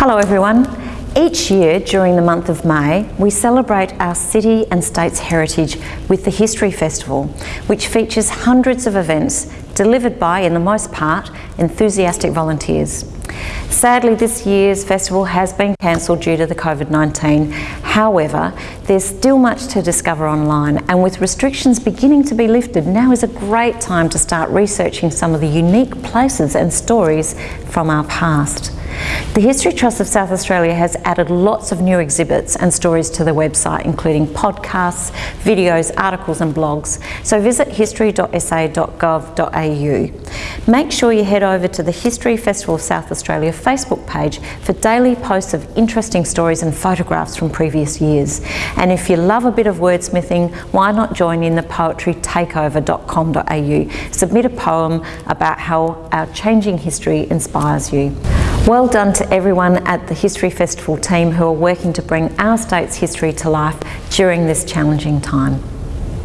Hello everyone. Each year during the month of May, we celebrate our city and state's heritage with the History Festival, which features hundreds of events delivered by, in the most part, enthusiastic volunteers. Sadly, this year's festival has been cancelled due to the COVID-19. However, there's still much to discover online and with restrictions beginning to be lifted, now is a great time to start researching some of the unique places and stories from our past. The History Trust of South Australia has added lots of new exhibits and stories to the website, including podcasts, videos, articles and blogs. So visit history.sa.gov.au. Make sure you head over to the History Festival of South Australia Facebook page for daily posts of interesting stories and photographs from previous years. And if you love a bit of wordsmithing, why not join in the poetrytakeover.com.au. Submit a poem about how our changing history inspires you. Well done to everyone at the History Festival team who are working to bring our state's history to life during this challenging time.